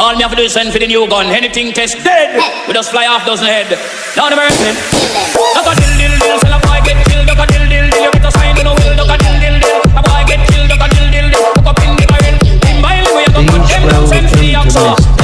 All me have to do is send for the new gun. Anything test dead. We just fly off dozen head. Down the mercy. Duck a dill dill dill. Sell a boy get killed. Duck a dill dill dill. You better sign to no will. Duck a dill dill dill. A boy get killed. Duck a dill dill dill. Hook up in the barrel. In Limbail we a go cut them down. Send for the oxa.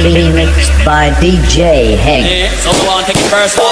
Remixed by DJ Hank. Yeah, so want to take it personal.